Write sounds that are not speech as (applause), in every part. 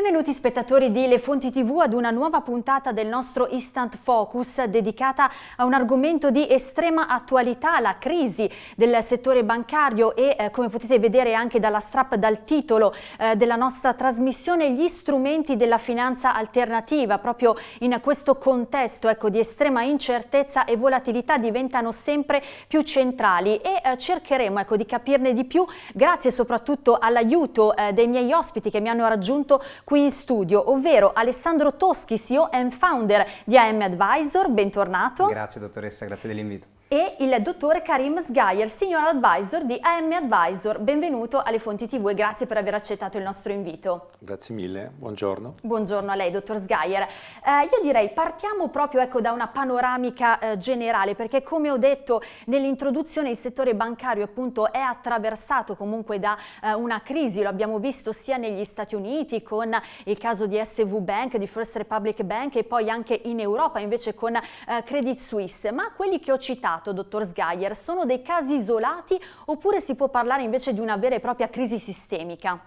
And Benvenuti spettatori di Le Fonti TV ad una nuova puntata del nostro Instant Focus dedicata a un argomento di estrema attualità, la crisi del settore bancario e eh, come potete vedere anche dalla strap, dal titolo eh, della nostra trasmissione, gli strumenti della finanza alternativa. Proprio in questo contesto ecco, di estrema incertezza e volatilità diventano sempre più centrali e eh, cercheremo ecco, di capirne di più grazie soprattutto all'aiuto eh, dei miei ospiti che mi hanno raggiunto qui in studio, ovvero Alessandro Toschi, CEO and founder di AM Advisor, bentornato. Grazie dottoressa, grazie dell'invito e il dottore Karim Sgayer, Senior Advisor di AM Advisor. Benvenuto alle Fonti TV e grazie per aver accettato il nostro invito. Grazie mille, buongiorno. Buongiorno a lei, dottor Sgayer. Eh, io direi partiamo proprio ecco, da una panoramica eh, generale perché come ho detto nell'introduzione il settore bancario appunto è attraversato comunque da eh, una crisi, lo abbiamo visto sia negli Stati Uniti con il caso di SV Bank, di First Republic Bank e poi anche in Europa invece con eh, Credit Suisse, ma quelli che ho citato citato, dottor Sgaier, sono dei casi isolati oppure si può parlare invece di una vera e propria crisi sistemica?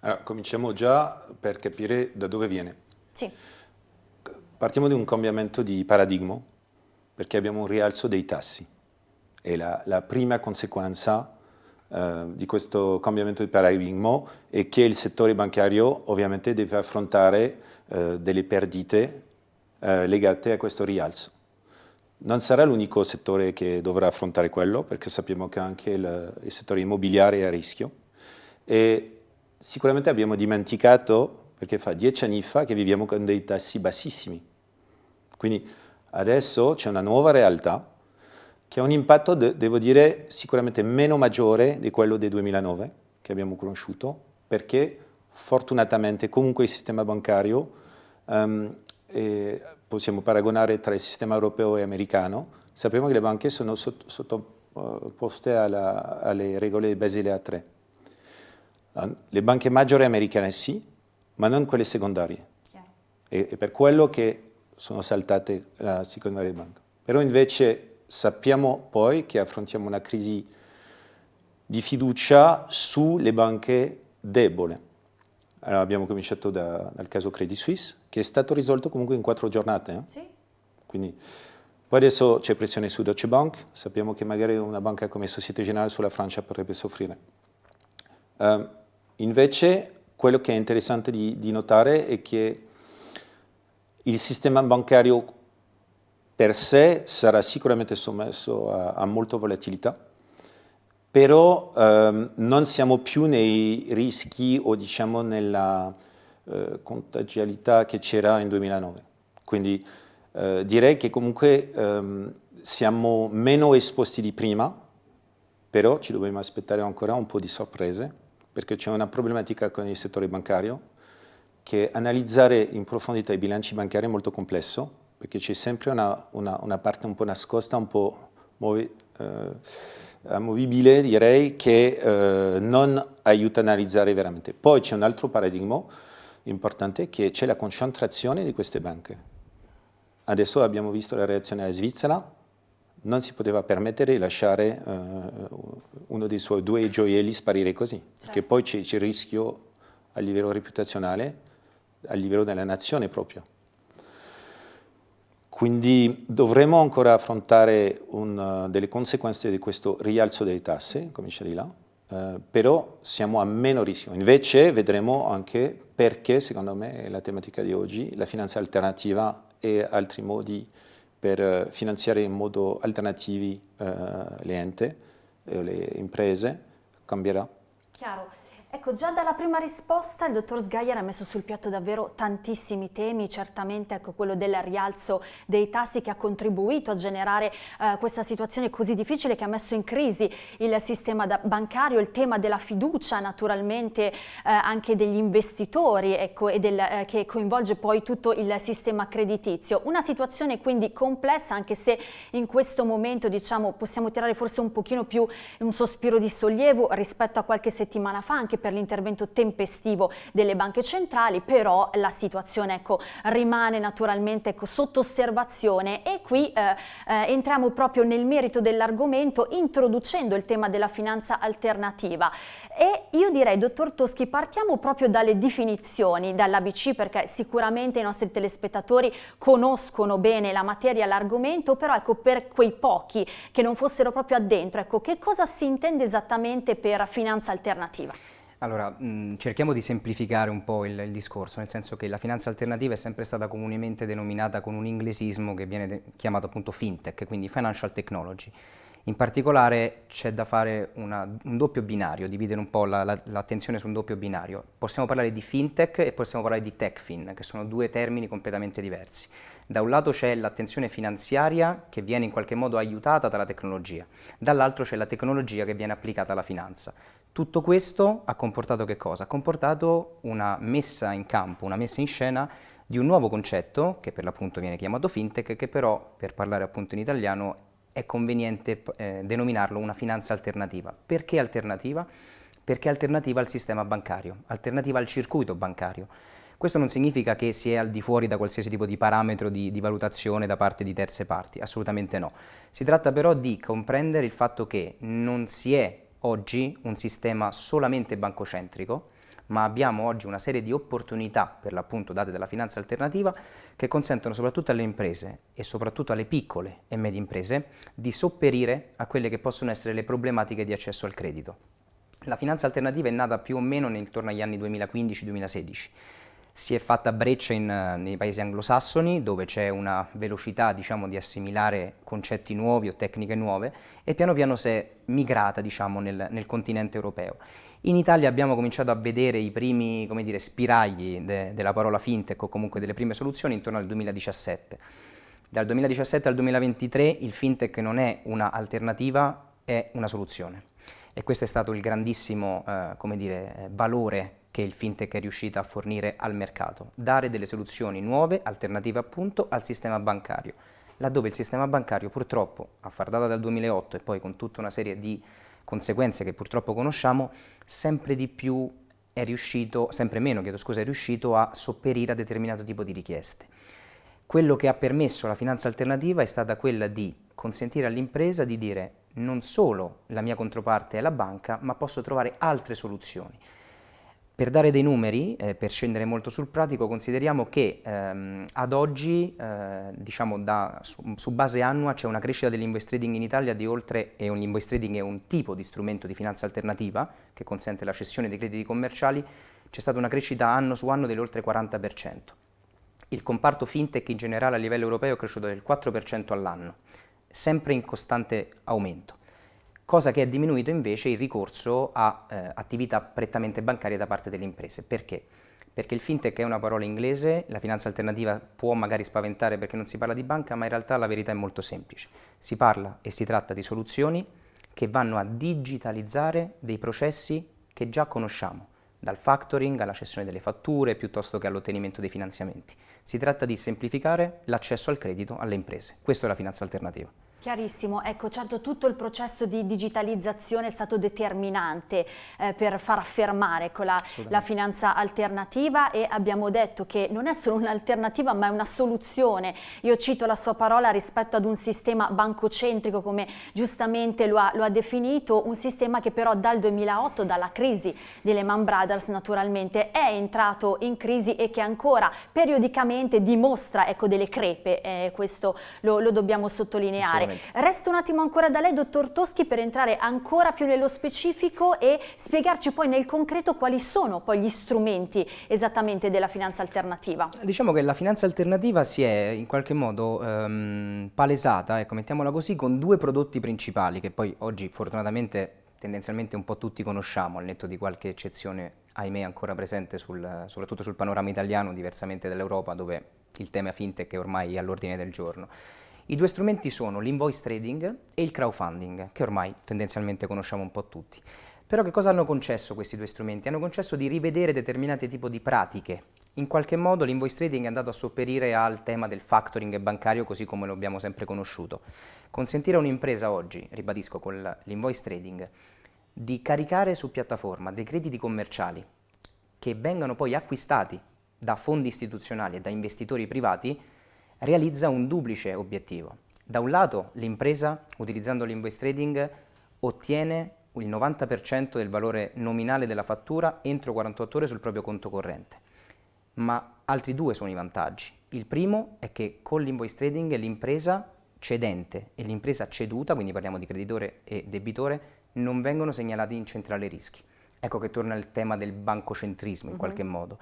Allora, cominciamo già per capire da dove viene. Sì. Partiamo di un cambiamento di paradigma, perché abbiamo un rialzo dei tassi. E la, la prima conseguenza eh, di questo cambiamento di paradigma è che il settore bancario ovviamente deve affrontare eh, delle perdite eh, legate a questo rialzo. Non sarà l'unico settore che dovrà affrontare quello, perché sappiamo che anche il, il settore immobiliare è a rischio. E sicuramente abbiamo dimenticato, perché fa dieci anni fa che viviamo con dei tassi bassissimi. Quindi adesso c'è una nuova realtà che ha un impatto, de devo dire, sicuramente meno maggiore di quello del 2009 che abbiamo conosciuto, perché fortunatamente comunque il sistema bancario um, possiamo paragonare tra il sistema europeo e americano, sappiamo che le banche sono sottoposte alla, alle regole Basile A3. Le banche maggiori americane sì, ma non quelle secondarie. E, è per quello che sono saltate la secondaria banca. Però invece sappiamo poi che affrontiamo una crisi di fiducia sulle banche deboli allora, abbiamo cominciato da, dal caso Credit Suisse, che è stato risolto comunque in quattro giornate. Eh? Sì. Quindi, poi adesso c'è pressione su Deutsche Bank, sappiamo che magari una banca come Societe Generale sulla Francia potrebbe soffrire. Uh, invece, quello che è interessante di, di notare è che il sistema bancario per sé sarà sicuramente sommesso a, a molta volatilità, però ehm, non siamo più nei rischi o diciamo nella eh, contagialità che c'era in 2009. Quindi eh, direi che comunque ehm, siamo meno esposti di prima, però ci dobbiamo aspettare ancora un po' di sorprese, perché c'è una problematica con il settore bancario, che analizzare in profondità i bilanci bancari è molto complesso, perché c'è sempre una, una, una, parte un po' nascosta, un po' muove, eh, amovibile direi che eh, non aiuta a analizzare veramente. Poi c'è un altro paradigma importante che c'è la concentrazione di queste banche. Adesso abbiamo visto la reazione alla Svizzera, non si poteva permettere di lasciare eh, uno dei suoi due gioielli sparire così, certo. perché poi c'è il rischio a livello reputazionale, a livello della nazione proprio. Quindi dovremo ancora affrontare un, delle conseguenze di questo rialzo delle tasse, di là, eh, però siamo a meno rischio. Invece vedremo anche perché, secondo me, la tematica di oggi, la finanza alternativa e altri modi per eh, finanziare in modo alternativi eh, le ente, eh, le imprese, cambierà. Chiaro. Ecco, già dalla prima risposta il dottor Sgaier ha messo sul piatto davvero tantissimi temi, certamente ecco, quello del rialzo dei tassi che ha contribuito a generare eh, questa situazione così difficile che ha messo in crisi il sistema bancario, il tema della fiducia naturalmente eh, anche degli investitori ecco, del, eh, che coinvolge poi tutto il sistema creditizio. Una situazione quindi complessa anche se in questo momento diciamo, possiamo tirare forse un pochino più un sospiro di sollievo rispetto a qualche settimana fa, anche per l'intervento tempestivo delle banche centrali, però la situazione ecco, rimane naturalmente ecco, sotto osservazione e qui eh, eh, entriamo proprio nel merito dell'argomento introducendo il tema della finanza alternativa. E io direi, dottor Toschi, partiamo proprio dalle definizioni, dall'ABC, perché sicuramente i nostri telespettatori conoscono bene la materia, l'argomento, però ecco per quei pochi che non fossero proprio addentro, ecco che cosa si intende esattamente per finanza alternativa? Allora, mh, cerchiamo di semplificare un po' il, il, discorso, nel senso che la finanza alternativa è sempre stata comunemente denominata con un inglesismo che viene chiamato appunto fintech, quindi financial technology. In particolare c'è da fare una, un doppio binario, dividere un po' l'attenzione la, la, su un doppio binario. Possiamo parlare di fintech e possiamo parlare di techfin, che sono due termini completamente diversi. Da un lato c'è l'attenzione finanziaria che viene in qualche modo aiutata dalla tecnologia, dall'altro c'è la tecnologia che viene applicata alla finanza. Tutto questo ha comportato che cosa? Ha comportato una messa in campo, una messa in scena di un nuovo concetto, che per l'appunto viene chiamato fintech, che però, per parlare appunto in italiano, è conveniente eh, denominarlo una finanza alternativa. Perché alternativa? Perché alternativa al sistema bancario, alternativa al circuito bancario. Questo non significa che si è al di fuori da qualsiasi tipo di parametro di, di, valutazione da parte di terze parti, assolutamente no. Si tratta però di comprendere il fatto che non si è oggi un sistema solamente bancocentrico, ma abbiamo oggi una serie di opportunità, per l'appunto date dalla finanza alternativa, che consentono soprattutto alle imprese e soprattutto alle piccole e medie imprese di sopperire a quelle che possono essere le problematiche di accesso al credito. La finanza alternativa è nata più o meno intorno agli anni 2015-2016. Si è fatta breccia in, nei paesi anglosassoni dove c'è una velocità diciamo, di assimilare concetti nuovi o tecniche nuove e piano piano si è migrata diciamo, nel, nel continente europeo. In Italia abbiamo cominciato a vedere i primi dire, spiragli de, della parola fintech o comunque delle prime soluzioni intorno al 2017. Dal 2017 al 2023 il fintech non è un'alternativa, è una soluzione. E questo è stato il grandissimo eh, dire, valore che il fintech è riuscito a fornire al mercato, dare delle soluzioni nuove, alternative appunto al sistema bancario, laddove il sistema bancario purtroppo, a far data dal 2008 e poi con tutta una serie di conseguenze che purtroppo conosciamo, sempre di più è riuscito, sempre meno chiedo scusa, è riuscito a sopperire a determinato tipo di richieste. Quello che ha permesso la finanza alternativa è stata quella di consentire all'impresa di dire non solo la mia controparte è la banca, ma posso trovare altre soluzioni. Per dare dei numeri, eh, per scendere molto sul pratico, consideriamo che ehm, ad oggi, eh, diciamo da, su, su, base annua, c'è una crescita dell'invoice trading in Italia di oltre, e invoice trading è un tipo di strumento di finanza alternativa che consente la cessione dei crediti commerciali, c'è stata una crescita anno su anno dell'oltre 40%. Il comparto fintech in generale a livello europeo è cresciuto del 4% all'anno, sempre in costante aumento cosa che è diminuito invece il ricorso a eh, attività prettamente bancarie da parte delle imprese. Perché? Perché il fintech è una parola inglese, la finanza alternativa può magari spaventare perché non si parla di banca, ma in realtà la verità è molto semplice. Si parla e si tratta di soluzioni che vanno a digitalizzare dei processi che già conosciamo, dal factoring alla cessione delle fatture piuttosto che all'ottenimento dei finanziamenti. Si tratta di semplificare l'accesso al credito alle imprese. Questa è la finanza alternativa. Chiarissimo, ecco certo tutto il processo di digitalizzazione è stato determinante eh, per far affermare ecco, la, la, finanza alternativa e abbiamo detto che non è solo un'alternativa ma è una soluzione. Io cito la sua parola rispetto ad un sistema bancocentrico come giustamente lo ha, lo ha definito, un sistema che però dal 2008, dalla crisi di Lehman Brothers naturalmente, è entrato in crisi e che ancora periodicamente dimostra ecco, delle crepe, eh, questo lo, lo dobbiamo sottolineare. Resta un attimo ancora da lei, dottor Toschi, per entrare ancora più nello specifico e spiegarci poi nel concreto quali sono poi gli strumenti esattamente della finanza alternativa. Diciamo che la finanza alternativa si è in qualche modo um, palesata, ecco, mettiamola così, con due prodotti principali che poi oggi fortunatamente tendenzialmente un po' tutti conosciamo, al netto di qualche eccezione, ahimè, ancora presente sul, soprattutto sul panorama italiano, diversamente dall'Europa, dove il tema fintech è ormai all'ordine del giorno. I due strumenti sono l'invoice trading e il crowdfunding, che ormai tendenzialmente conosciamo un po' tutti. Però che cosa hanno concesso questi due strumenti? Hanno concesso di rivedere determinati tipi di pratiche. In qualche modo l'invoice trading è andato a sopperire al tema del factoring bancario così come lo abbiamo sempre conosciuto. Consentire a un'impresa oggi, ribadisco con l'invoice trading, di caricare su piattaforma dei crediti commerciali che vengano poi acquistati da fondi istituzionali e da investitori privati realizza un duplice obiettivo. Da un lato l'impresa, utilizzando l'invoice trading, ottiene il 90% del valore nominale della fattura entro 48 ore sul proprio conto corrente. Ma altri due sono i vantaggi. Il primo è che con l'invoice trading l'impresa cedente e l'impresa ceduta, quindi parliamo di creditore e debitore, non vengono segnalati in centrale rischi. Ecco che torna il tema del bancocentrismo in uh -huh. qualche modo.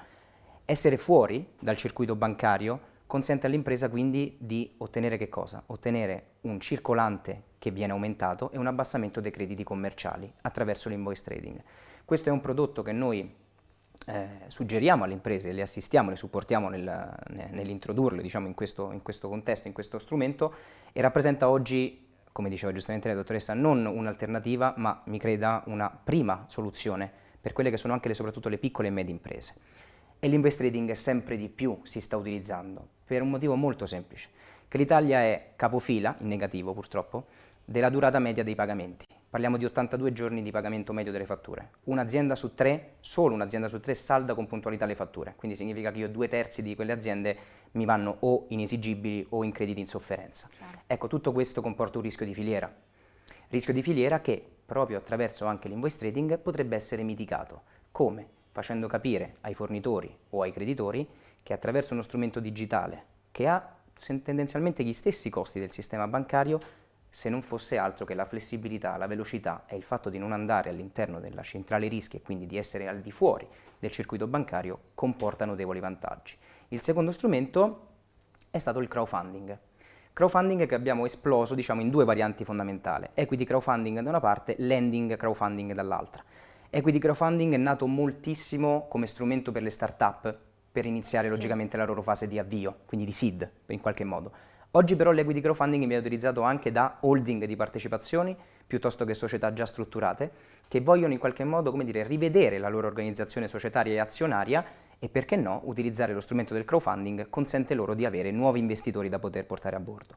Essere fuori dal circuito bancario consente all'impresa quindi di ottenere che cosa? Ottenere un circolante che viene aumentato e un abbassamento dei crediti commerciali attraverso l'invoice trading. Questo è un prodotto che noi eh, suggeriamo alle imprese, le assistiamo, le supportiamo nel, nell'introdurle diciamo, in, questo, in questo contesto, in questo strumento e rappresenta oggi come diceva giustamente la dottoressa, non un'alternativa, ma mi creda una prima soluzione per quelle che sono anche le, soprattutto le piccole e medie imprese. E l'invest trading sempre di più si sta utilizzando, per un motivo molto semplice, che l'Italia è capofila, in negativo purtroppo, della durata media dei pagamenti. Parliamo di 82 giorni di pagamento medio delle fatture. Un'azienda su tre, solo un'azienda su tre, salda con puntualità le fatture. Quindi significa che io due terzi di quelle aziende mi vanno o inesigibili o in crediti in sofferenza. Claro. Ecco, tutto questo comporta un rischio di filiera. Rischio di filiera che, proprio attraverso anche l'invoice trading, potrebbe essere mitigato. Come? Facendo capire ai fornitori o ai creditori che attraverso uno strumento digitale che ha tendenzialmente gli stessi costi del sistema bancario se non fosse altro che la flessibilità, la velocità e il fatto di non andare all'interno della centrale rischi e quindi di essere al di fuori del circuito bancario comporta notevoli vantaggi. Il secondo strumento è stato il crowdfunding. Crowdfunding che abbiamo esploso diciamo, in due varianti fondamentali, equity crowdfunding da una parte, lending crowdfunding dall'altra. Equity crowdfunding è nato moltissimo come strumento per le start-up per iniziare sì. logicamente la loro fase di avvio, quindi di seed in qualche modo. Oggi però l'equity crowdfunding viene utilizzato anche da holding di partecipazioni piuttosto che società già strutturate che vogliono in qualche modo come dire, rivedere la loro organizzazione societaria e azionaria e perché no utilizzare lo strumento del crowdfunding consente loro di avere nuovi investitori da poter portare a bordo.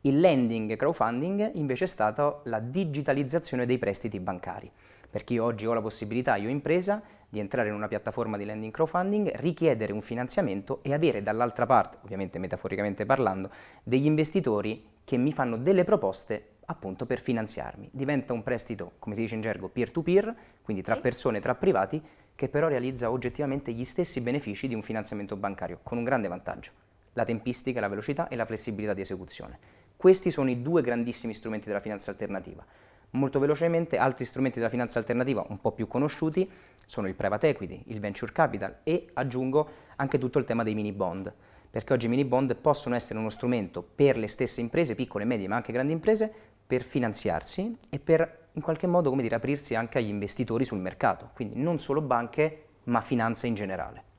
Il lending crowdfunding invece è stata la digitalizzazione dei prestiti bancari perché io oggi ho la possibilità, io impresa, di entrare in una piattaforma di lending crowdfunding, richiedere un finanziamento e avere dall'altra parte, ovviamente metaforicamente parlando, degli investitori che mi fanno delle proposte appunto per finanziarmi. Diventa un prestito, come si dice in gergo, peer-to-peer, -peer, quindi tra persone, tra privati, che però realizza oggettivamente gli stessi benefici di un finanziamento bancario, con un grande vantaggio, la tempistica, la velocità e la flessibilità di esecuzione. Questi sono i due grandissimi strumenti della finanza alternativa. Molto velocemente altri strumenti della finanza alternativa un po' più conosciuti sono il private equity, il venture capital e aggiungo anche tutto il tema dei mini bond perché oggi i mini bond possono essere uno strumento per le stesse imprese, piccole, medie ma anche grandi imprese, per finanziarsi e per in qualche modo come dire, aprirsi anche agli investitori sul mercato, quindi non solo banche ma finanza in generale.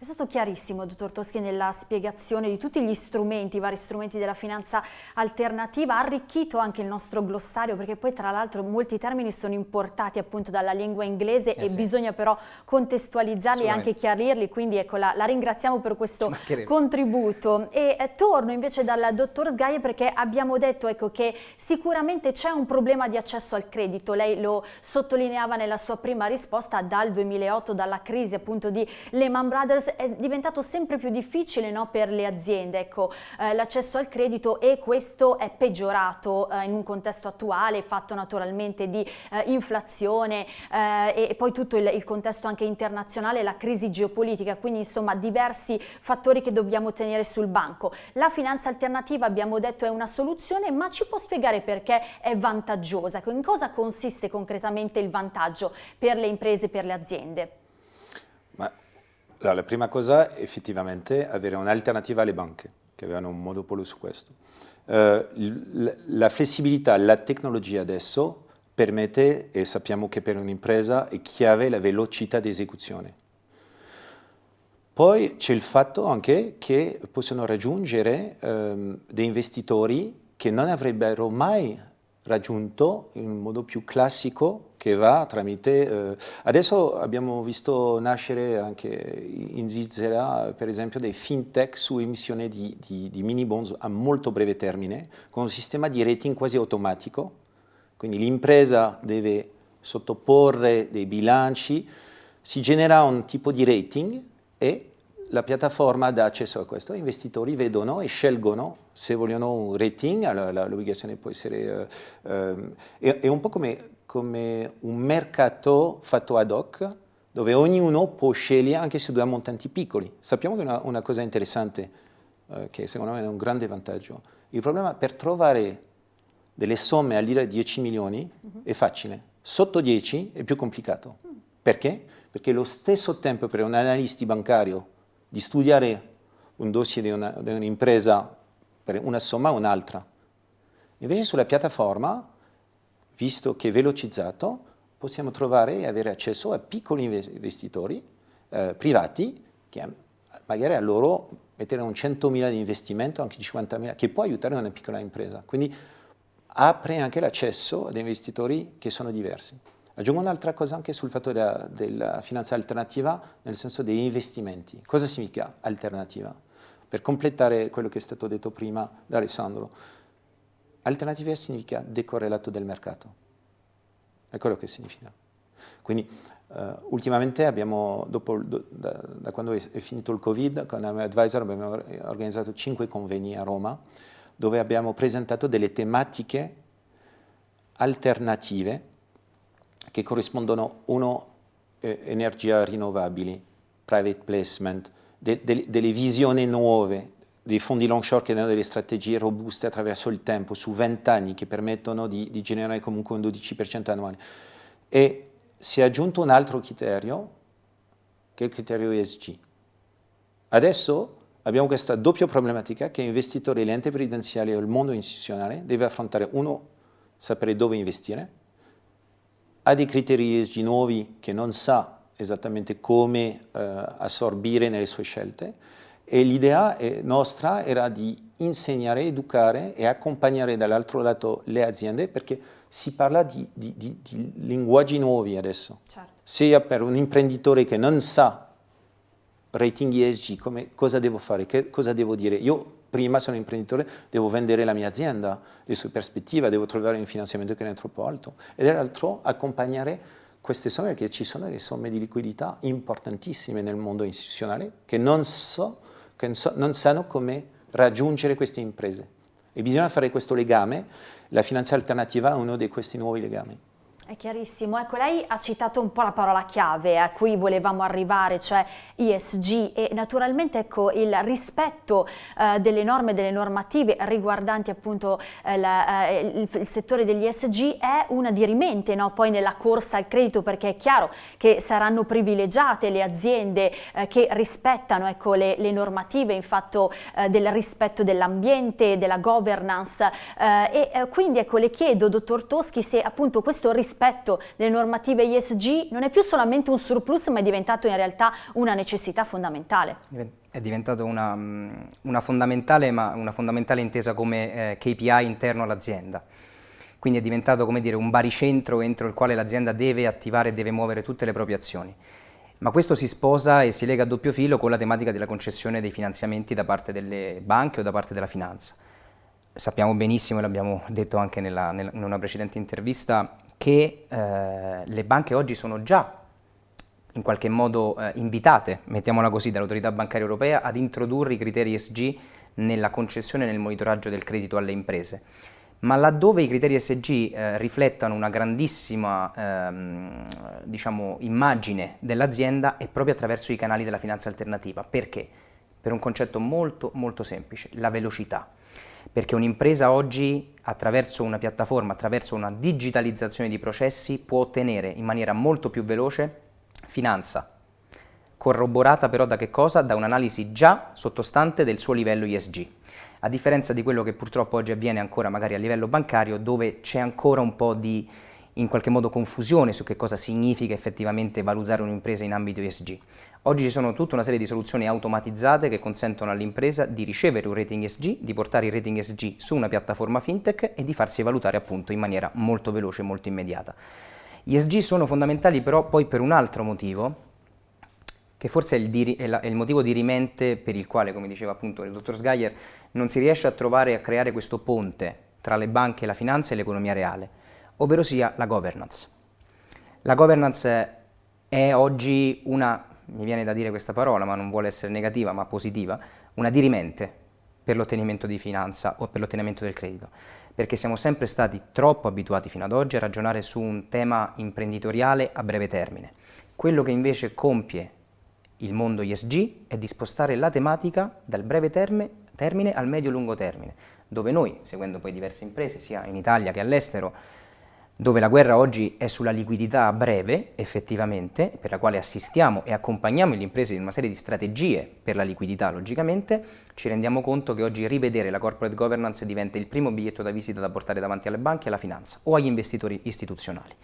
È stato chiarissimo, dottor Toschi, nella spiegazione di tutti gli strumenti, i vari strumenti della finanza alternativa, ha arricchito anche il nostro glossario perché poi tra l'altro molti termini sono importati appunto dalla lingua inglese eh e sì. bisogna però contestualizzarli e anche chiarirli, quindi ecco la, la ringraziamo per questo contributo. E eh, torno invece dal dottor Sgaie perché abbiamo detto ecco, che sicuramente c'è un problema di accesso al credito, lei lo sottolineava nella sua prima risposta dal 2008, dalla crisi appunto di Lehman Brothers è diventato sempre più difficile no, per le aziende ecco, eh, l'accesso al credito e questo è peggiorato eh, in un contesto attuale fatto naturalmente di eh, inflazione eh, e poi tutto il, il, contesto anche internazionale, la crisi geopolitica, quindi insomma diversi fattori che dobbiamo tenere sul banco. La finanza alternativa abbiamo detto è una soluzione ma ci può spiegare perché è vantaggiosa? In cosa consiste concretamente il vantaggio per le imprese e per le aziende? Allora, la prima cosa è effettivamente avere un'alternativa alle banche, che avevano un monopolio su questo. Uh, la flessibilità, la tecnologia adesso permette, e sappiamo che per un'impresa è chiave la velocità di esecuzione. Poi c'è il fatto anche che possono raggiungere um, dei investitori che non avrebbero mai raggiunto in modo più classico che va tramite... Eh, adesso abbiamo visto nascere anche in Svizzera, per esempio, dei fintech su emissione di, di, di mini bonds a molto breve termine, con un sistema di rating quasi automatico, quindi l'impresa deve sottoporre dei bilanci, si genera un tipo di rating e la piattaforma dà accesso a questo, gli investitori vedono e scelgono se vogliono un rating, l'obbligazione può essere, eh, eh, è, un po' come, come, un mercato fatto ad hoc, dove ognuno può scegliere anche su due montanti piccoli. Sappiamo che è una, una cosa interessante, eh, che secondo me è un grande vantaggio. Il problema è per trovare delle somme al di là di 10 milioni uh -huh. è facile, sotto 10 è più complicato. Perché? Perché lo stesso tempo per un analista bancario di studiare un dossier di un'impresa per una somma o un'altra. Invece sulla piattaforma, visto che è velocizzato, possiamo trovare e avere accesso a piccoli investitori eh, privati che magari a loro mettere un 100.000 di investimento, anche 50.000, che può aiutare una piccola impresa. Quindi apre anche l'accesso ad investitori che sono diversi. Aggiungo un'altra cosa anche sul fatto della, della, finanza alternativa, nel senso degli investimenti. Cosa significa alternativa? Per completare quello che è stato detto prima da Alessandro, alternativa significa decorrelato del mercato. È quello che significa. Quindi uh, ultimamente abbiamo, dopo, da, da, quando è, è finito il Covid, con Advisor abbiamo organizzato cinque convegni a Roma, dove abbiamo presentato delle tematiche alternative che corrispondono uno eh, energia rinnovabili, private placement, de, de, delle visioni nuove, dei fondi long short che danno delle strategie robuste attraverso il tempo, su 20 anni, che permettono di, di generare comunque un 12% annuale. E si è aggiunto un altro criterio, che è il criterio ESG. Adesso abbiamo questa doppia problematica che l'investitore, l'ente previdenziale o il mondo istituzionale deve affrontare, uno, sapere dove investire, ha dei criteri ESG nuovi che non sa esattamente come eh, assorbire nelle sue scelte e l'idea nostra era di insegnare, educare e accompagnare dall'altro lato le aziende perché si parla di, di, di, di linguaggi nuovi adesso. Certo. Sia per un imprenditore che non sa rating ESG, come, cosa devo fare, che, cosa devo dire. Io prima sono imprenditore, devo vendere la mia azienda, le sue prospettive, devo trovare un finanziamento che non è troppo alto. E dall'altro accompagnare queste somme, perché ci sono delle somme di liquidità importantissime nel mondo istituzionale che non, so, che non sanno come raggiungere queste imprese. E bisogna fare questo legame, la finanza alternativa è uno di questi nuovi legami. È chiarissimo. Ecco, lei ha citato un po' la parola chiave a cui volevamo arrivare, cioè ISG e naturalmente ecco, il rispetto eh, delle norme delle normative riguardanti appunto eh, la, eh, il, il, settore degli ISG è una dirimente no? poi nella corsa al credito perché è chiaro che saranno privilegiate le aziende eh, che rispettano ecco, le, le, normative in fatto eh, del rispetto dell'ambiente, della governance eh, e quindi ecco, le chiedo, dottor Toschi, se appunto questo rispetto rispetto delle normative ISG non è più solamente un surplus ma è diventato in realtà una necessità fondamentale. È diventato una, una fondamentale ma una fondamentale intesa come eh, KPI interno all'azienda. Quindi è diventato come dire, un baricentro entro il quale l'azienda deve attivare e deve muovere tutte le proprie azioni. Ma questo si sposa e si lega a doppio filo con la tematica della concessione dei finanziamenti da parte delle banche o da parte della finanza. Sappiamo benissimo, e l'abbiamo detto anche nella, nella, in una precedente intervista, che eh, le banche oggi sono già in qualche modo eh, invitate, mettiamola così, dall'autorità bancaria europea ad introdurre i criteri ESG nella concessione e nel monitoraggio del credito alle imprese. Ma laddove i criteri ESG eh, riflettano una grandissima ehm, diciamo, immagine dell'azienda è proprio attraverso i canali della finanza alternativa. Perché? Per un concetto molto molto semplice, la velocità perché un'impresa oggi attraverso una piattaforma, attraverso una digitalizzazione di processi può ottenere in maniera molto più veloce finanza, corroborata però da che cosa? Da un'analisi già sottostante del suo livello ISG. A differenza di quello che purtroppo oggi avviene ancora magari a livello bancario dove c'è ancora un po' di in qualche modo confusione su che cosa significa effettivamente valutare un'impresa in ambito ESG. Oggi ci sono tutta una serie di soluzioni automatizzate che consentono all'impresa di ricevere un rating ESG, di portare il rating ESG su una piattaforma fintech e di farsi valutare appunto in maniera molto veloce e molto immediata. Gli ESG sono fondamentali però poi per un altro motivo, che forse è il, è, la, è il, motivo dirimente per il quale, come diceva appunto il dottor Sgaier, non si riesce a trovare a creare questo ponte tra le banche, la finanza e l'economia reale ovvero sia la governance. La governance è oggi una, mi viene da dire questa parola, ma non vuole essere negativa, ma positiva, una dirimente per l'ottenimento di finanza o per l'ottenimento del credito, perché siamo sempre stati troppo abituati fino ad oggi a ragionare su un tema imprenditoriale a breve termine. Quello che invece compie il mondo ISG è di spostare la tematica dal breve termine, termine al medio-lungo termine, dove noi, seguendo poi diverse imprese, sia in Italia che all'estero, dove la guerra oggi è sulla liquidità a breve, effettivamente, per la quale assistiamo e accompagniamo le imprese in una serie di strategie per la liquidità, logicamente, ci rendiamo conto che oggi rivedere la corporate governance diventa il primo biglietto da visita da portare davanti alle banche e alla finanza o agli investitori istituzionali.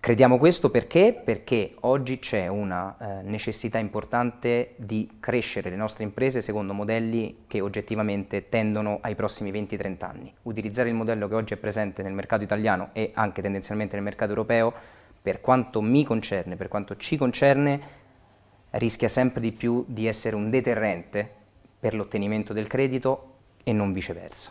Crediamo questo perché? Perché oggi c'è una eh, necessità importante di crescere le nostre imprese secondo modelli che oggettivamente tendono ai prossimi 20-30 anni. Utilizzare il modello che oggi è presente nel mercato italiano e anche tendenzialmente nel mercato europeo, per quanto mi concerne, per quanto ci concerne, rischia sempre di più di essere un deterrente per l'ottenimento del credito e non viceversa.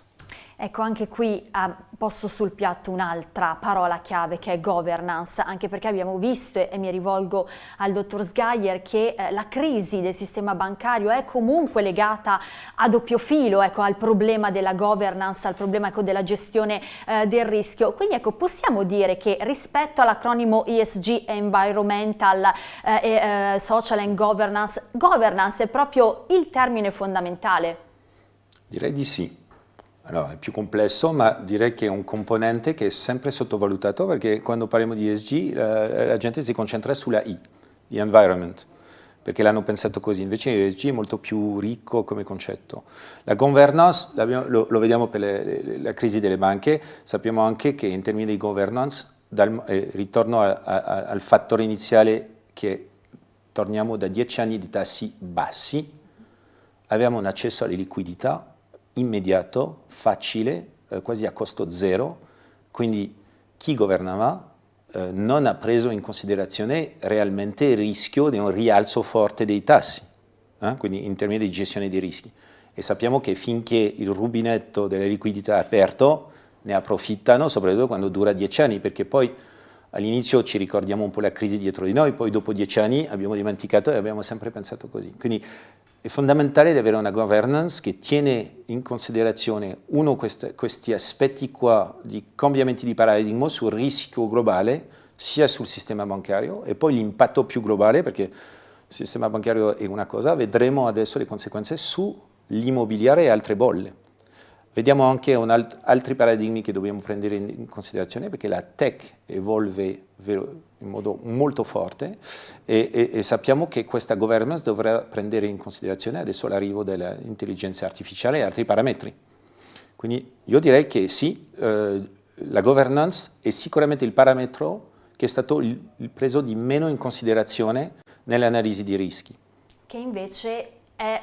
Ecco, anche qui ha posto sul piatto un'altra parola chiave che è governance, anche perché abbiamo visto, e mi rivolgo al dottor Sgaier, che eh, la crisi del sistema bancario è comunque legata a doppio filo, ecco, al problema della governance, al problema ecco, della gestione eh, del rischio. Quindi ecco, possiamo dire che rispetto all'acronimo ESG, Environmental, eh, eh, Social and Governance, governance è proprio il termine fondamentale? Direi di sì. Allora, è più complesso, ma direi che è un componente che è sempre sottovalutato perché quando parliamo di ESG la, la gente si concentra sulla I, di environment, perché l'hanno pensato così. Invece l'ESG è molto più ricco come concetto. La governance, lo, lo, vediamo per le, le, la crisi delle banche, sappiamo anche che in termini di governance, dal, eh, ritorno a, a, al fattore iniziale che torniamo da dieci anni di tassi bassi, abbiamo un accesso alle liquidità immediato, facile, eh, quasi a costo zero, quindi chi governava eh, non ha preso in considerazione realmente il rischio di un rialzo forte dei tassi, eh? quindi in termini di gestione dei rischi. E sappiamo che finché il rubinetto delle liquidità è aperto, ne approfittano, soprattutto quando dura dieci anni, perché poi all'inizio ci ricordiamo un po' la crisi dietro di noi, poi dopo dieci anni abbiamo dimenticato e abbiamo sempre pensato così. Quindi è fondamentale avere una governance che tiene in considerazione, uno, queste, questi aspetti qua di cambiamenti di paradigma sul rischio globale, sia sul sistema bancario, e poi l'impatto più globale, perché il sistema bancario è una cosa, vedremo adesso le conseguenze sull'immobiliare e altre bolle. Vediamo anche alt altri paradigmi che dobbiamo prendere in, in, considerazione perché la tech evolve in modo molto forte e, e, e, sappiamo che questa governance dovrà prendere in considerazione adesso l'arrivo dell'intelligenza artificiale e altri parametri. Quindi io direi che sì, eh, la governance è sicuramente il parametro che è stato il, il preso di meno in considerazione nell'analisi di rischi. Che invece è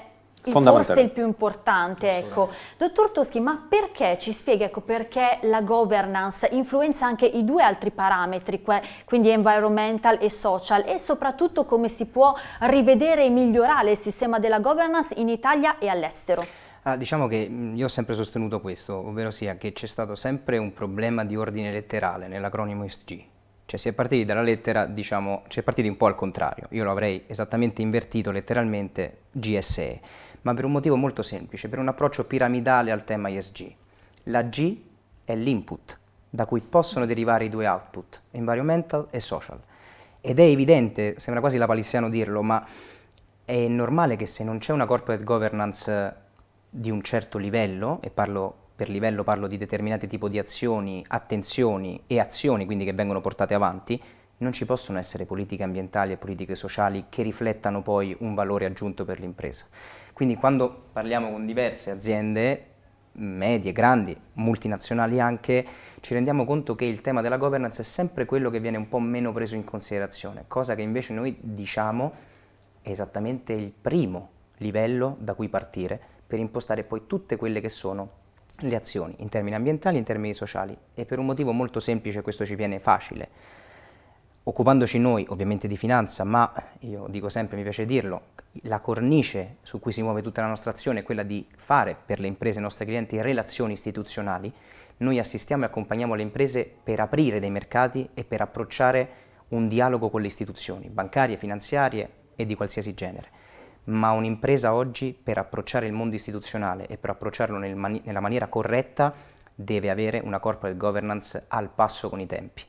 forse il più importante. Ecco. Dottor Toschi, ma perché, ci spiega ecco, perché la governance influenza anche i due altri parametri, quindi environmental e social, e soprattutto come si può rivedere e migliorare il sistema della governance in Italia e all'estero? Ah, diciamo che io ho sempre sostenuto questo, ovvero sia che c'è stato sempre un problema di ordine letterale nell'acronimo ESG. Cioè si è partiti dalla lettera, diciamo, si è partiti un po' al contrario. Io lo avrei esattamente invertito letteralmente GSE ma per un motivo molto semplice, per un approccio piramidale al tema ESG. La G è l'input, da cui possono derivare i due output, environmental e social. Ed è evidente, sembra quasi la palissiano dirlo, ma è normale che se non c'è una corporate governance di un certo livello, e parlo per livello parlo di determinati tipi di azioni, attenzioni e azioni quindi che vengono portate avanti, non ci possono essere politiche ambientali e politiche sociali che riflettano poi un valore aggiunto per l'impresa. Quindi quando parliamo con diverse aziende, medie, grandi, multinazionali anche, ci rendiamo conto che il tema della governance è sempre quello che viene un po' meno preso in considerazione, cosa che invece noi diciamo è esattamente il primo livello da cui partire per impostare poi tutte quelle che sono le azioni in termini ambientali in termini sociali. E per un motivo molto semplice questo ci viene facile occupandoci noi ovviamente di finanza, ma io dico sempre, mi piace dirlo, la cornice su cui si muove tutta la nostra azione è quella di fare per le imprese e i nostri clienti relazioni istituzionali, noi assistiamo e accompagniamo le imprese per aprire dei mercati e per approcciare un dialogo con le istituzioni bancarie, finanziarie e di qualsiasi genere. Ma un'impresa oggi per approcciare il mondo istituzionale e per approcciarlo nel mani nella maniera corretta deve avere una corporate governance al passo con i tempi.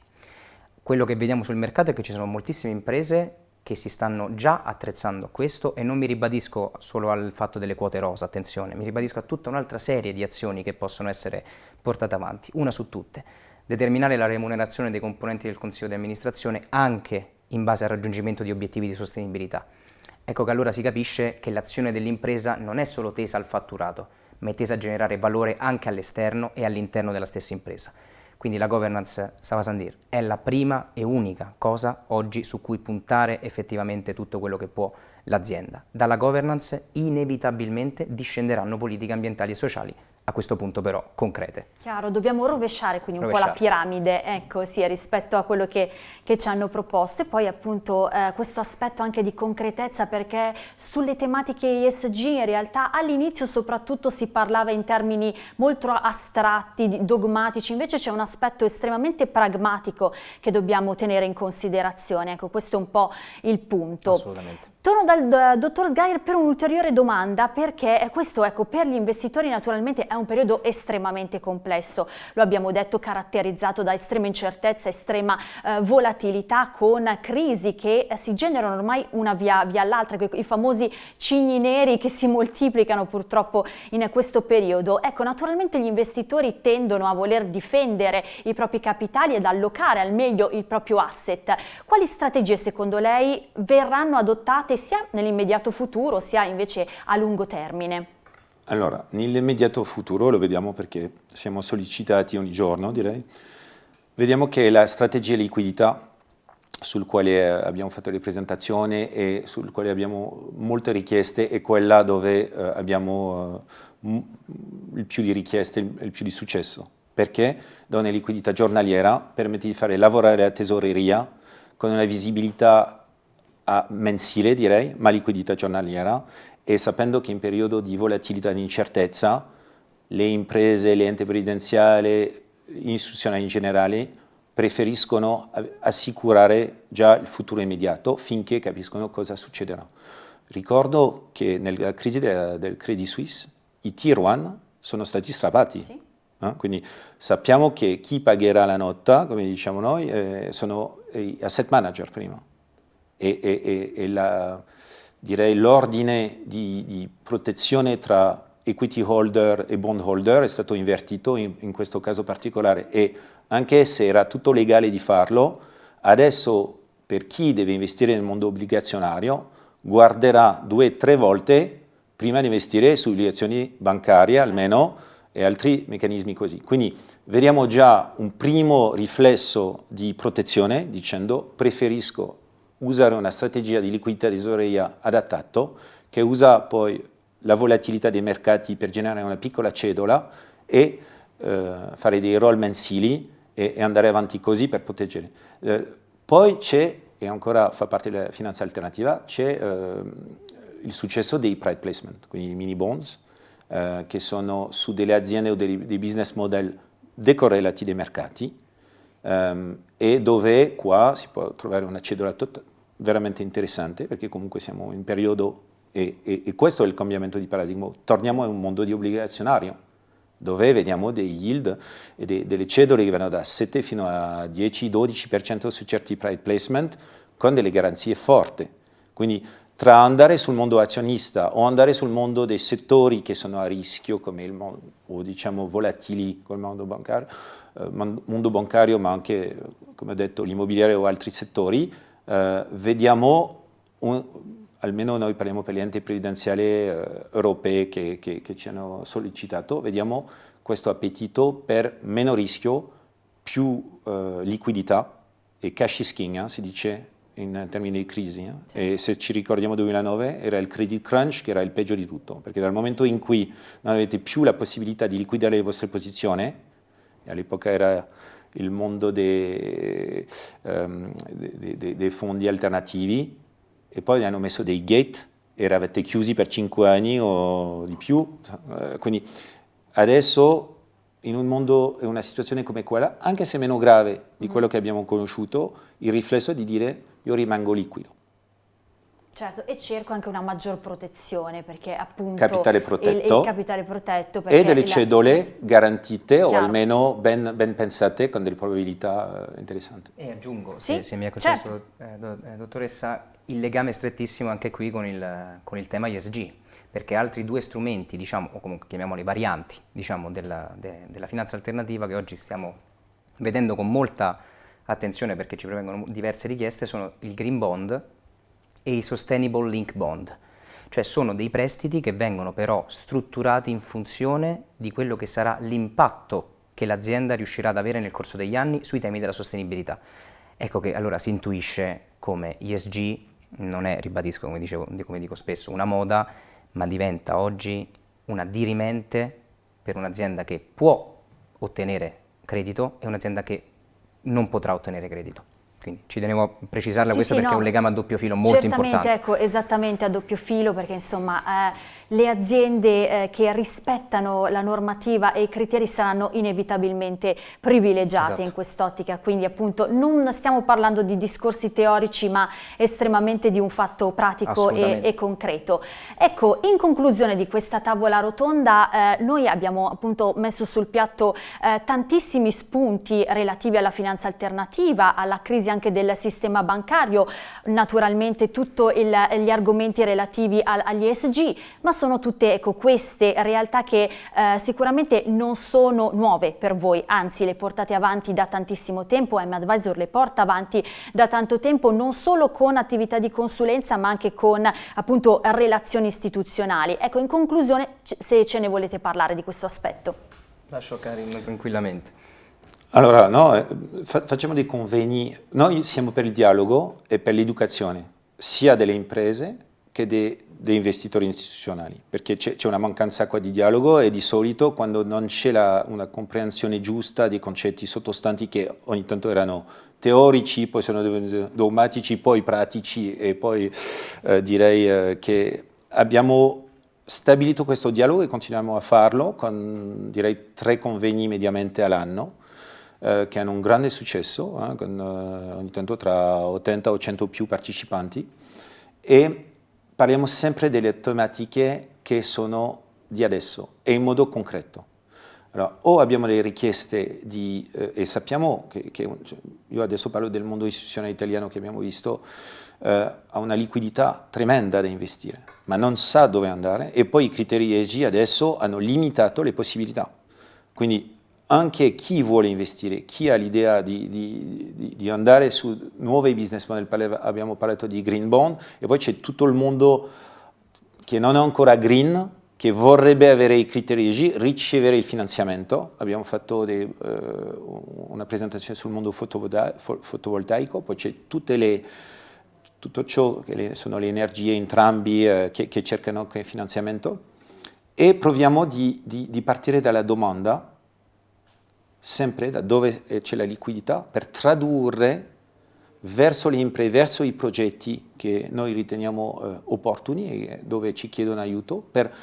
Quello che vediamo sul mercato è che ci sono moltissime imprese che si stanno già attrezzando a questo e non mi ribadisco solo al fatto delle quote rosa, attenzione, mi ribadisco a tutta un'altra serie di azioni che possono essere portate avanti, una su tutte, determinare la remunerazione dei componenti del Consiglio di amministrazione anche in base al raggiungimento di obiettivi di sostenibilità. Ecco che allora si capisce che l'azione dell'impresa non è solo tesa al fatturato, ma è tesa a generare valore anche all'esterno e all'interno della stessa impresa. Quindi la governance Savasandir è la prima e unica cosa oggi su cui puntare effettivamente tutto quello che può l'azienda. Dalla governance inevitabilmente discenderanno politiche ambientali e sociali a questo punto però concrete. Chiaro, dobbiamo rovesciare quindi un rovesciare. po' la piramide, ecco sì, rispetto a quello che, che, ci hanno proposto e poi appunto eh, questo aspetto anche di concretezza perché sulle tematiche ESG in realtà all'inizio soprattutto si parlava in termini molto astratti, dogmatici, invece c'è un aspetto estremamente pragmatico che dobbiamo tenere in considerazione, ecco questo è un po' il punto. Assolutamente. Torno dal dottor Sgair per un'ulteriore domanda perché questo ecco, per gli investitori naturalmente è un periodo estremamente complesso, lo abbiamo detto caratterizzato da estrema incertezza, estrema eh, volatilità con crisi che eh, si generano ormai una via, via l'altra, i famosi cigni neri che si moltiplicano purtroppo in questo periodo. Ecco naturalmente gli investitori tendono a voler difendere i propri capitali ed allocare al meglio il proprio asset. Quali strategie secondo lei verranno adottate sia nell'immediato futuro sia invece a lungo termine? Allora, nell'immediato futuro, lo vediamo perché siamo sollecitati ogni giorno direi, vediamo che la strategia liquidità sul quale abbiamo fatto le presentazioni e sul quale abbiamo molte richieste è quella dove eh, abbiamo eh, il più di richieste, il, il più di successo. Perché? Da una liquidità giornaliera permette di fare lavorare la tesoreria con una visibilità mensile direi, ma liquidità giornaliera e sapendo che in periodo di volatilità e di incertezza le imprese, le enti previdenziali, istituzionali in generale preferiscono assicurare già il futuro immediato finché capiscono cosa succederà. Ricordo che nella crisi del, del Credit Suisse i tier 1 sono stati strappati. Sì. Eh? Quindi sappiamo che chi pagherà la nota, come diciamo noi, eh, sono gli asset manager prima e, e, e la, direi l'ordine di, di, protezione tra equity holder e bond holder è stato invertito in, in, questo caso particolare e anche se era tutto legale di farlo, adesso per chi deve investire nel mondo obbligazionario guarderà due o tre volte prima di investire sulle azioni bancarie almeno e altri meccanismi così. Quindi vediamo già un primo riflesso di protezione dicendo preferisco usare una strategia di liquidità tesoreria adattato che usa poi la volatilità dei mercati per generare una piccola cedola e eh, fare dei roll mensili e, e, andare avanti così per proteggere. Eh, poi c'è, e ancora fa parte della finanza alternativa, c'è eh, il successo dei private placement, quindi i mini bonds, eh, che sono su delle aziende o dei, dei business model decorrelati dai mercati, um, e dove qua si può trovare una cedola veramente interessante perché comunque siamo in periodo e, e, e, questo è il cambiamento di paradigma. Torniamo a un mondo di obbligazionario dove vediamo dei yield e de, delle cedole che vanno da 7 fino a 10-12% su certi private placement con delle garanzie forti. Quindi tra andare sul mondo azionista o andare sul mondo dei settori che sono a rischio come il mondo, o diciamo volatili come il mondo bancario, mondo bancario ma anche come ho detto l'immobiliare o altri settori, eh, vediamo, un, almeno noi parliamo per gli enti previdenziali eh, europei che, che, che ci hanno sollecitato, vediamo questo appetito per meno rischio, più eh, liquidità e cash is king, eh, si dice in termini di crisi. Eh? Sì. E se ci ricordiamo 2009 era il credit crunch che era il peggio di tutto, perché dal momento in cui non avete più la possibilità di liquidare le vostre posizioni, all'epoca era il mondo dei, um, dei, dei, dei, fondi alternativi e poi hanno messo dei gate eravate chiusi per 5 anni o di più. Eh, quindi adesso in un mondo e una situazione come quella, anche se meno grave di quello che abbiamo conosciuto, il riflesso è di dire io rimango liquido. Certo, e cerco anche una maggior protezione perché appunto capitale protetto, il, il capitale protetto e delle cedole la... garantite Chiaro. o almeno ben, ben, pensate con delle probabilità eh, interessanti. E aggiungo, sì? se, se, mi è concesso, certo. eh, dottoressa, il legame strettissimo anche qui con il, con il tema ISG perché altri due strumenti, diciamo, o comunque chiamiamoli varianti, diciamo, della, de, della finanza alternativa che oggi stiamo vedendo con molta attenzione perché ci provengono diverse richieste sono il Green Bond e i Sustainable Link Bond, cioè sono dei prestiti che vengono però strutturati in funzione di quello che sarà l'impatto che l'azienda riuscirà ad avere nel corso degli anni sui temi della sostenibilità. Ecco che allora si intuisce come ESG non è, ribadisco come, dicevo, come dico spesso, una moda, ma diventa oggi una dirimente per un'azienda che può ottenere credito e un'azienda che non potrà ottenere credito. Quindi ci tenevo a precisarla sì, questo sì, perché no, è un legame a doppio filo molto importante. ecco, esattamente a doppio filo perché insomma eh, le aziende eh, che rispettano la normativa e i criteri saranno inevitabilmente privilegiate esatto. in quest'ottica, quindi appunto non stiamo parlando di discorsi teorici ma estremamente di un fatto pratico e, e, concreto. Ecco, in conclusione di questa tavola rotonda eh, noi abbiamo appunto messo sul piatto eh, tantissimi spunti relativi alla finanza alternativa, alla crisi anche del sistema bancario, naturalmente tutti gli argomenti relativi al, agli ESG, ma sono tutte ecco, queste realtà che eh, sicuramente non sono nuove per voi, anzi le portate avanti da tantissimo tempo, M Advisor le porta avanti da tanto tempo non solo con attività di consulenza ma anche con appunto relazioni istituzionali. Ecco, in conclusione se ce ne volete parlare di questo aspetto. Lascio Karim tranquillamente. Allora, no, eh, fa facciamo dei convegni, noi siamo per il dialogo e per l'educazione, sia delle imprese che dei dei investitori istituzionali, perché c'è una mancanza qua di dialogo e di solito quando non c'è una comprensione giusta dei concetti sottostanti che ogni tanto erano teorici, poi sono divenuti dogmatici, poi pratici e poi eh, direi eh, che abbiamo stabilito questo dialogo e continuiamo a farlo con direi tre convegni mediamente all'anno eh, che hanno un grande successo, eh, con eh, ogni tanto tra 80 o 100 più partecipanti e parliamo sempre delle tematiche che sono di adesso e in modo concreto. Allora, o abbiamo le richieste di, eh, e sappiamo che, che, cioè, io adesso parlo del mondo istituzionale italiano che abbiamo visto, eh, ha una liquidità tremenda da investire, ma non sa dove andare e poi i criteri ESG adesso hanno limitato le possibilità. Quindi anche chi vuole investire, chi ha l'idea di, di, di, andare su nuovi business model, abbiamo parlato di green bond e poi c'è tutto il mondo che non è ancora green, che vorrebbe avere i criteri EG, ricevere il finanziamento. Abbiamo fatto dei, uh, una presentazione sul mondo fotovoltaico, poi c'è tutte le tutto ciò che sono le energie entrambi eh, che, che, cercano finanziamento e proviamo di, di, di partire dalla domanda sempre da dove c'è la liquidità per tradurre verso le imprese, verso i progetti che noi riteniamo eh, opportuni e dove ci chiedono aiuto per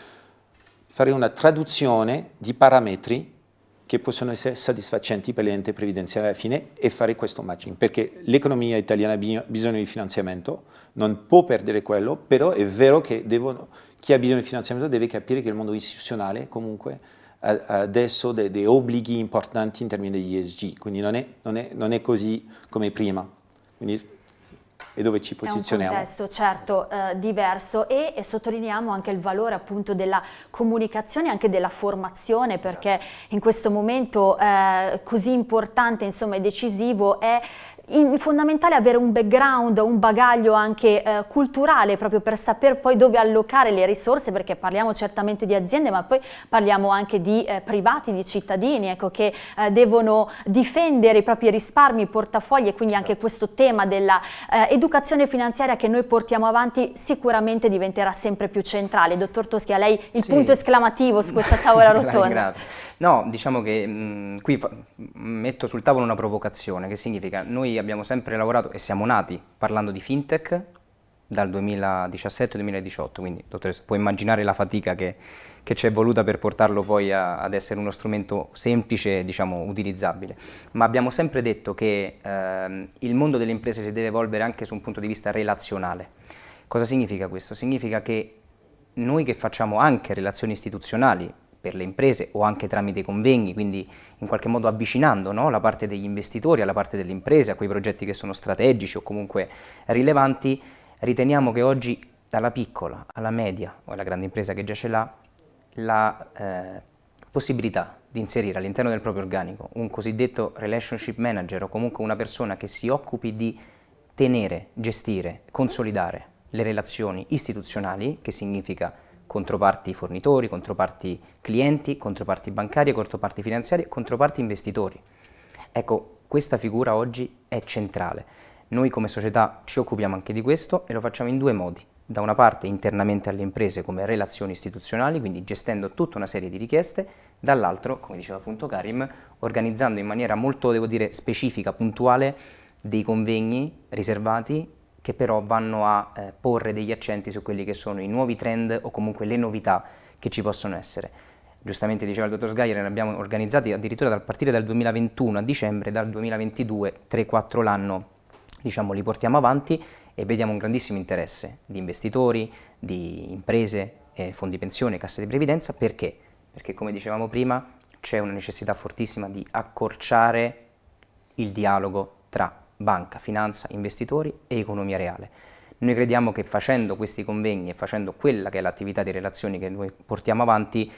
fare una traduzione di parametri che possono essere soddisfacenti per l'ente previdenziale alla fine e fare questo matching, perché l'economia italiana ha bisogno di finanziamento, non può perdere quello, però è vero che devono, chi ha bisogno di finanziamento deve capire che il mondo istituzionale comunque adesso dei, dei, obblighi importanti in termini di ESG, quindi non è, non è, non è così come prima. Quindi, e dove ci posizioniamo. È un contesto certo eh, diverso e, e, sottolineiamo anche il valore appunto della comunicazione e anche della formazione perché esatto. in questo momento eh, così importante insomma e decisivo è è fondamentale avere un background, un bagaglio anche eh, culturale proprio per sapere poi dove allocare le risorse perché parliamo certamente di aziende ma poi parliamo anche di eh, privati, di cittadini ecco, che eh, devono difendere i propri risparmi, i portafogli e quindi esatto. anche questo tema dell'educazione eh, finanziaria che noi portiamo avanti sicuramente diventerà sempre più centrale. Dottor Toschi, a lei il sì. punto esclamativo su questa tavola (laughs) rotonda. Grazie. No, diciamo che mh, qui metto sul tavolo una provocazione che significa noi abbiamo sempre lavorato e siamo nati parlando di fintech dal 2017-2018, quindi dottoressa può immaginare la fatica che, che ci è voluta per portarlo poi a, ad essere uno strumento semplice e diciamo, utilizzabile. Ma abbiamo sempre detto che eh, il mondo delle imprese si deve evolvere anche su un punto di vista relazionale. Cosa significa questo? Significa che noi che facciamo anche relazioni istituzionali per le imprese o anche tramite convegni, quindi in qualche modo avvicinando no, la parte degli investitori alla parte delle imprese, a quei progetti che sono strategici o comunque rilevanti, riteniamo che oggi dalla piccola alla media o alla grande impresa che già ce l'ha, la eh, possibilità di inserire all'interno del proprio organico un cosiddetto relationship manager o comunque una persona che si occupi di tenere, gestire, consolidare le relazioni istituzionali, che significa controparti fornitori, controparti clienti, controparti bancarie, controparti finanziarie, controparti investitori. Ecco, questa figura oggi è centrale. Noi come società ci occupiamo anche di questo e lo facciamo in due modi. Da una parte internamente alle imprese come relazioni istituzionali, quindi gestendo tutta una serie di richieste, dall'altro, come diceva appunto Karim, organizzando in maniera molto, devo dire, specifica, puntuale, dei convegni riservati che però vanno a eh, porre degli accenti su quelli che sono i nuovi trend o comunque le novità che ci possono essere. Giustamente diceva il dottor Sgaier, ne abbiamo organizzati addirittura dal partire dal 2021 a dicembre, dal 2022 3-4 l'anno diciamo, li portiamo avanti e vediamo un grandissimo interesse di investitori, di imprese, eh, fondi pensione, casse di previdenza, perché? Perché come dicevamo prima c'è una necessità fortissima di accorciare il dialogo tra banca, finanza, investitori e economia reale. Noi crediamo che facendo questi convegni e facendo quella che è l'attività di relazioni che noi portiamo avanti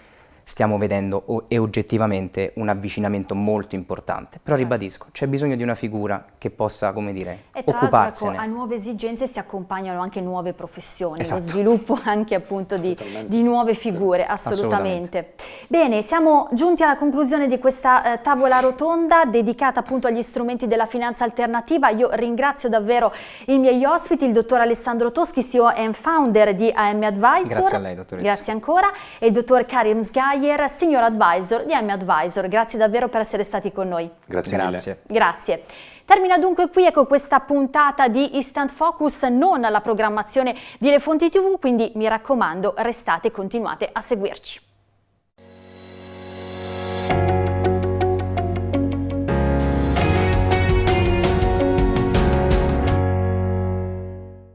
stiamo vedendo e oggettivamente un avvicinamento molto importante. Però certo. ribadisco, c'è bisogno di una figura che possa, come dire, e tra occuparsene. Ecco, a nuove esigenze si accompagnano anche nuove professioni, esatto. lo sviluppo (laughs) anche appunto di, di nuove figure, assolutamente. assolutamente. Bene, siamo giunti alla conclusione di questa eh, tavola rotonda dedicata appunto agli strumenti della finanza alternativa. Io ringrazio davvero i miei ospiti, il dottor Alessandro Toschi, CEO e founder di AM Advisor. Grazie a lei, dottoressa. Grazie ancora. E il dottor Karim Sgai, Maier, Senior Advisor di M Advisor. Grazie davvero per essere stati con noi. Grazie, Grazie. Grazie. Termina dunque qui ecco questa puntata di Instant Focus, non alla programmazione di Le Fonti TV, quindi mi raccomando restate e continuate a seguirci.